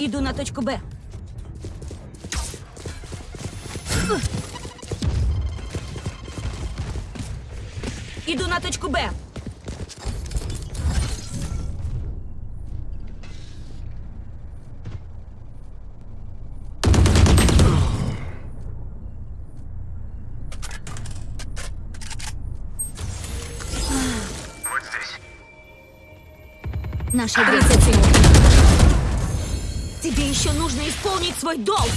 Иду на точку Б. Иду на точку Б. Наша 30 секунд. Тебе еще нужно исполнить свой долг.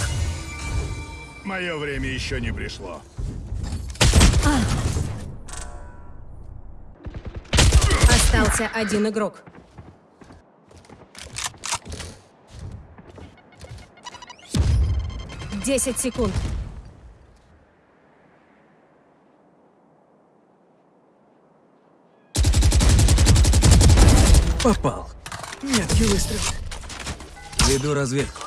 Мое время еще не пришло. Остался один игрок. Десять секунд. Попал. Меткий выстрел. Веду разведку.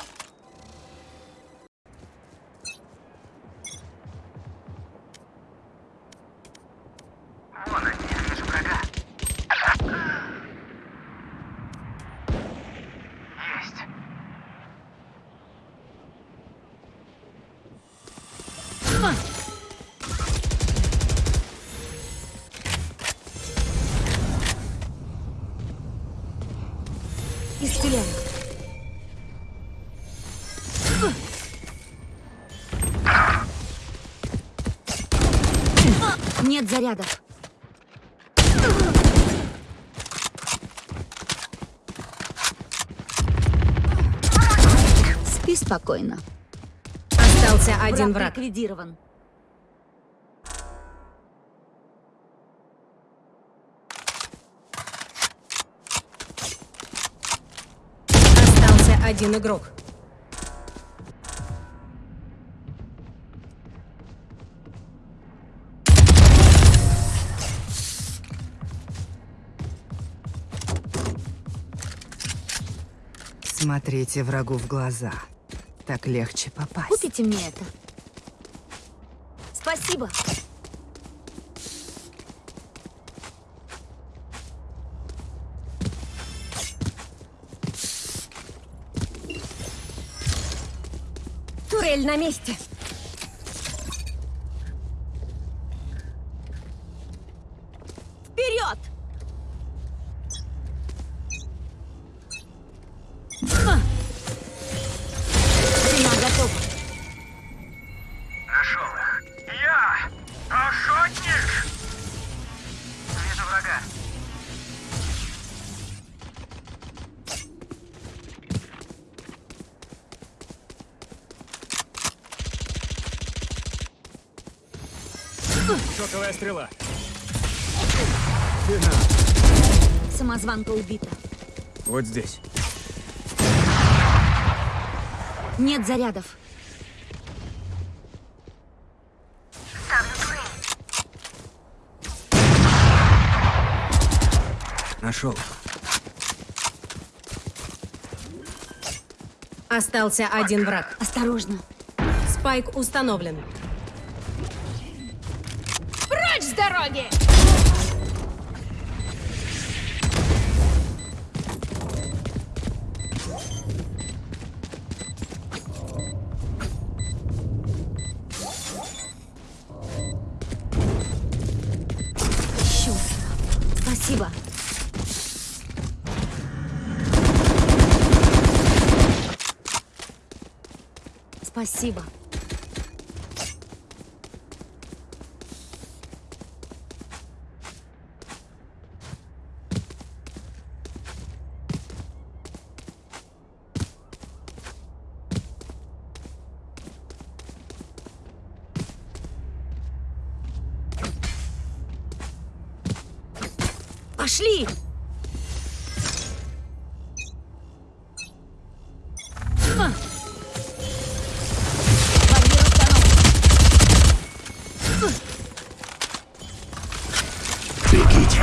Нет зарядов. Спи спокойно. Остался один враг. ликвидирован. Остался один игрок. Смотрите врагу в глаза. Так легче попасть. Купите мне это. Спасибо. Турель на месте. Шоковая стрела. Самозванка убита. Вот здесь. Нет зарядов. Нашел. Остался один враг. Осторожно. Спайк установлен. Дороги! Спасибо. Спасибо. Пошли! А. Бегите!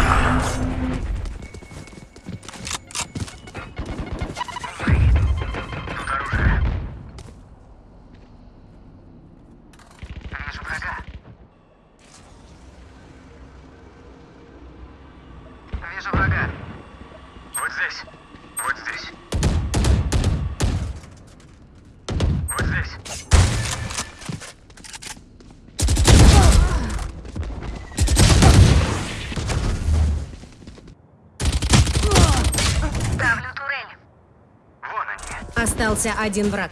Остался один враг.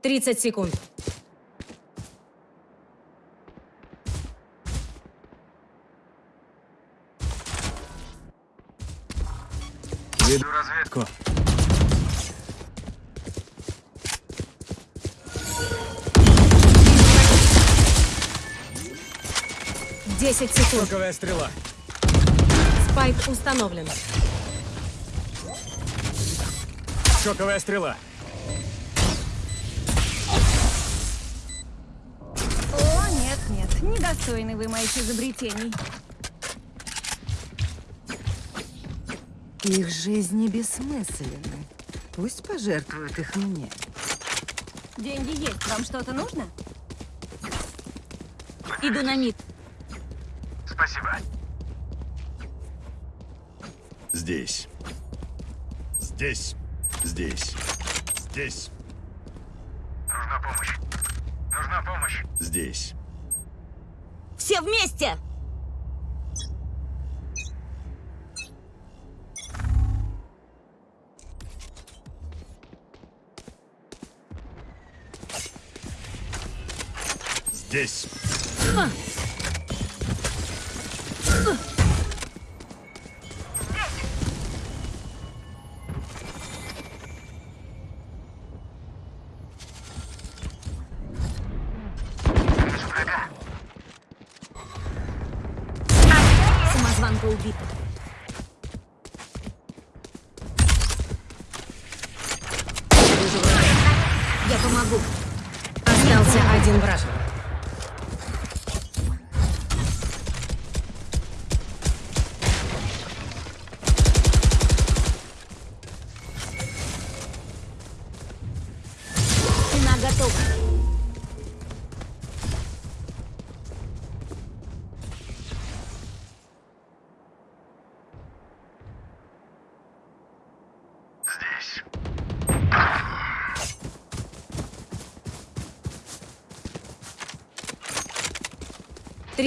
Тридцать секунд. Веду разведку. Десять секунд. Шоковая стрела. Спайк установлен. Шоковая стрела. О, нет, нет, недостойны вы моих изобретений. Их жизни бессмысленны. Пусть пожертвуют их мне. Деньги есть, вам что-то нужно? Иду на мид. Спасибо. Здесь. Здесь. Здесь. Здесь. Нужна помощь. Нужна помощь. Здесь. Все вместе! Здесь. Самозванка убита. Я помогу. Остался один враг.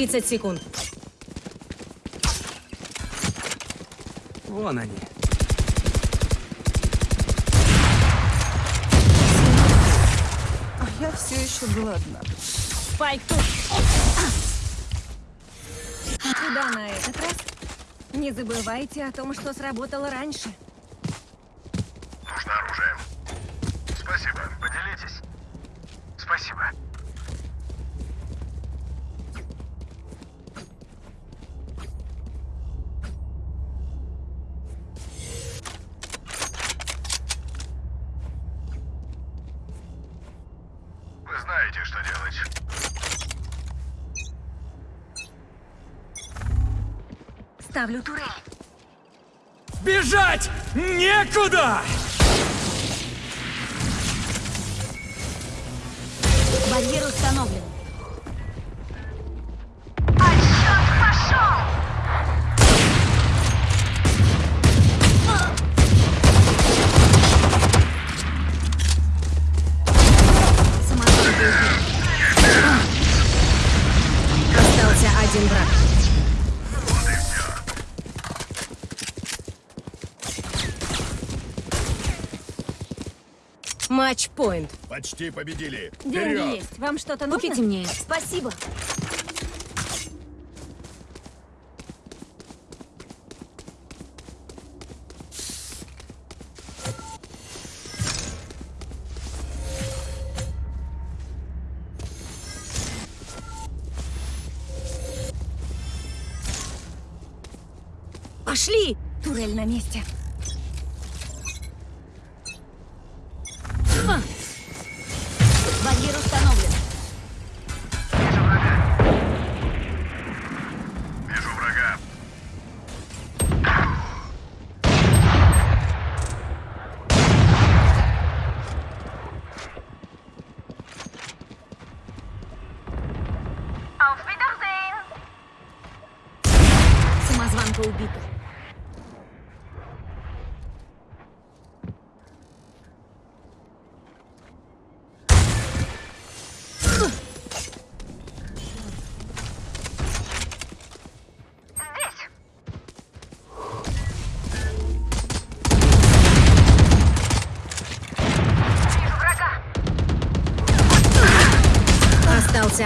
30 секунд. Вон они. А я все еще голодна. Спайк тут. Куда на этот раз? Не забывайте о том, что сработало раньше. Ставлю турель. Бежать некуда! Барьер установлен. Самозванка убита. Остался один враг. Матч-пойнт. Почти победили. Деньги есть. Вам что-то нужно? Купите мне. Спасибо. Пошли! Турель на месте.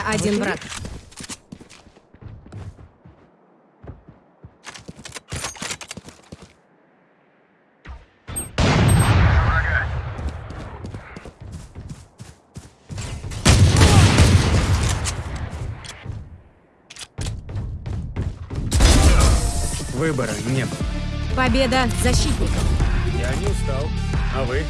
Один враг. Врага! Выбора не было. Победа защитников. Я не устал. А вы?